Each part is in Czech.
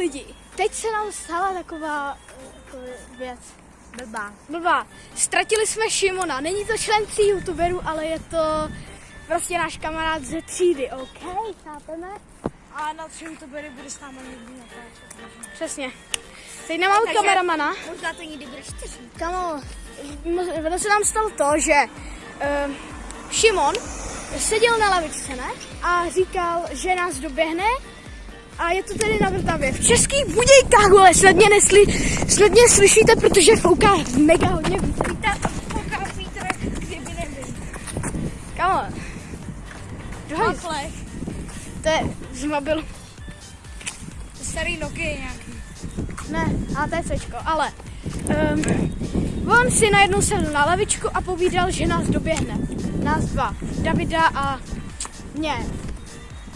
lidi, teď se nám stala taková jako věc. Blbá. Blbá. Ztratili jsme Šimona. Není to člen tří youtuberů, ale je to prostě náš kamarád ze třídy, OK? Chápeme? A na tři youtubery bude s námi někdy natáčet. Přesně. Teď nemáme Takže- kameramana. Možná to někdy bude čtyři. Kamo, ono se nám stalo to, že uh, Šimon seděl na lavičce, ne? A říkal, že nás doběhne a je to tedy na Vltavě. V českých Budějkách, vole, snad mě, nesli, snad mě slyšíte, protože fouká mega hodně vítr. Fouká vítr, kdyby nebyl. Kamo, druhý, Matlech. to je z mobilu. Starý Nokia nějaký. Ne, ATCčko, ale um, on si najednou sedl na lavičku a povídal, že nás doběhne. Nás dva. Davida a mě.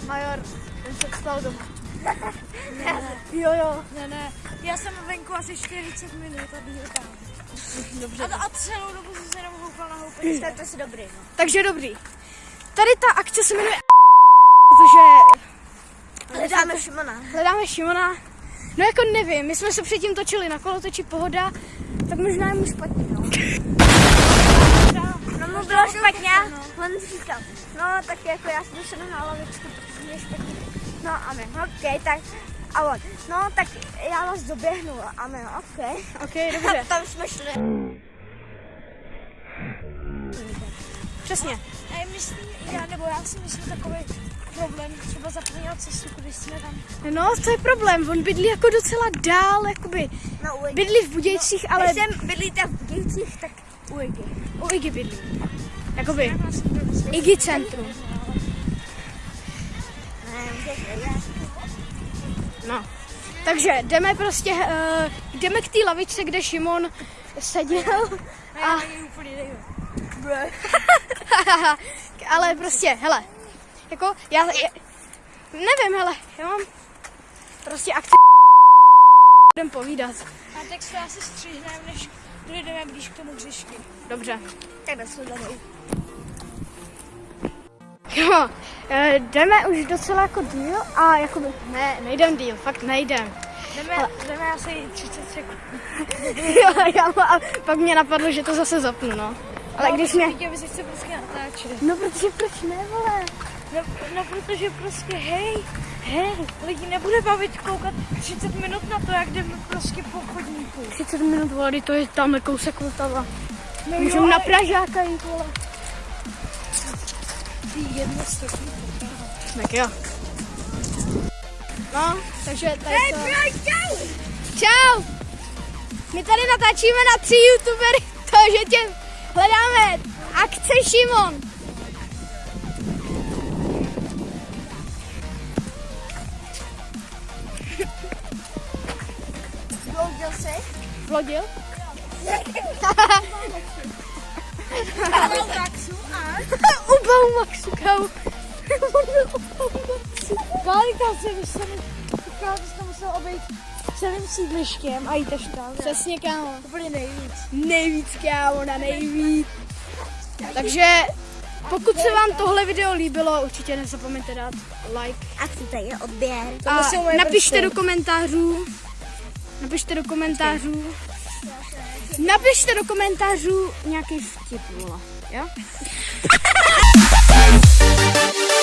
Major, ten se stal doma. Jo, jo. Ne, ne. Já jsem venku asi 40 minut a byl tam. Dobře. A, a celou dobu jsem se jenom houpal na houpení. Tak to je si dobrý, no. Takže dobrý. Tady ta akce se jmenuje protože Hledáme Šimona. hledáme Šimona. No jako nevím, my jsme se předtím točili na kolotoči Pohoda, tak možná je mu špatně, no. No mu bylo špatně, on říkal, no tak jako já jsem se na lavičku, protože mě špatně. No a my, ok, tak a on, no tak já vás doběhnu a my, ok. Ok, dobře. Tam jsme šli. Přesně. A myslím, já, nebo já si myslím takový problém, třeba zapomněl cestu, když jsme tam No, to je problém, on bydlí jako docela dál, jakoby. na Uegi. Bydlí v Budějcích, ale Když jsem bydlíte v Budějcích, tak Uegi. u Igi bydlí. Jakoby Igi centrum. No. Takže jdeme prostě, uh, jdeme k té lavičce, kde Šimon seděl. A ale prostě, hele, jako já, já nevím, hele, já mám prostě akci budem povídat. A tak se asi stříhneme, než dojdeme blíž k tomu hřišti. Dobře. Tak nasledanou. Jo, eh, jdeme už docela jako díl a jakoby, ne, nejdem díl, fakt nejdem. Jdeme, jdeme asi 30 sekund. jo, já, a pak mě napadlo, že to zase zapnu, no. Ale když mě... Lidi, vy se prostě natáčet. No protože proč ne, vole? No, no, protože prostě hej, hej, lidi nebude bavit koukat 30 minut na to, jak jdeme prostě po chodníku. 30 minut, vole, to je tamhle kousek Vltava. No Můžeme na Pražáka jít, vole. Jedno stopní. Tak jo. No, takže tady to... čau! Čau! My tady natáčíme na tři youtubery, to, že tě hledáme. Akce Šimon. Bloudil jsi? Vlodil? Pavel Maxu a? U Baumaxu, kámo. On byl u Baumaxu. Kálika se Kálika se musel obejít celým sídlištěm a jít až tam. Přesně, kámo. Úplně nejvíc. Nejvíc, kámo, na nejvíc. Takže pokud se vám tohle video líbilo, určitě nezapomeňte dát like. A co tady je odběr? A napište do komentářů, napište do komentářů, napište do komentářů nějaký vtip, vole, 드릴게요.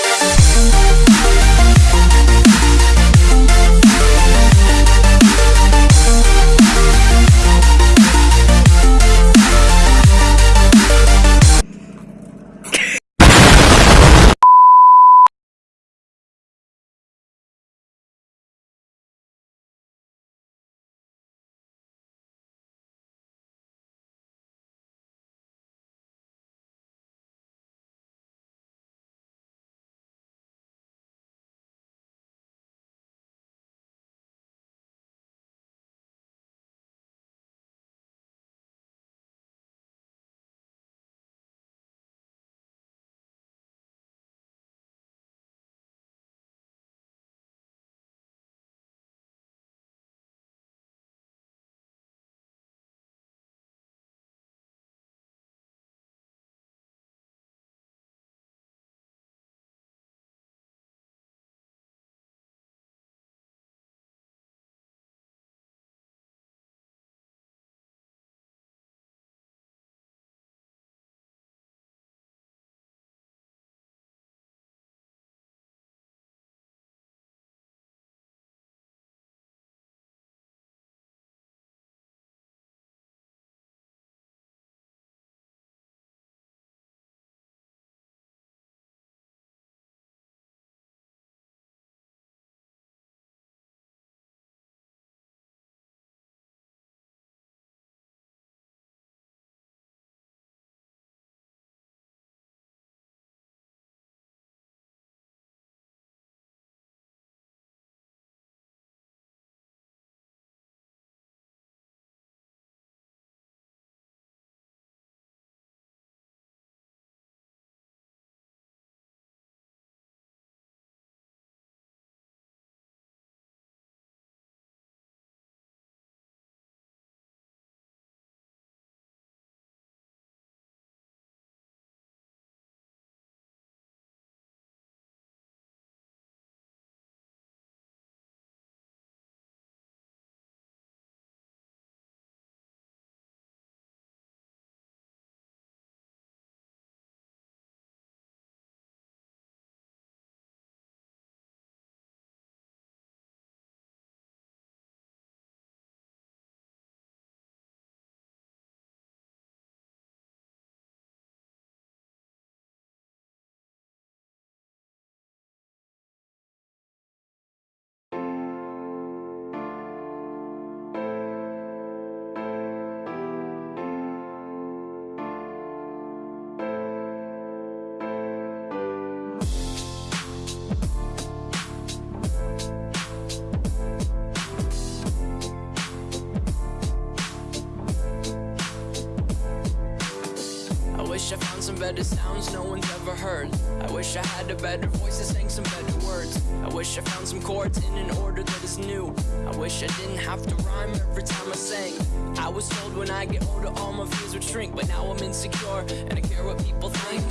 better sounds no one's ever heard. I wish I had a better voice that sang some better words. I wish I found some chords in an order that is new. I wish I didn't have to rhyme every time I sang. I was told when I get older all my fears would shrink, but now I'm insecure and I care what people think.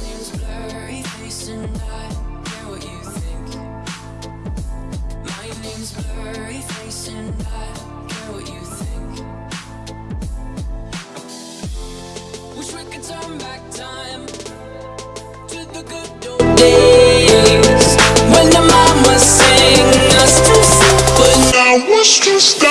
stop.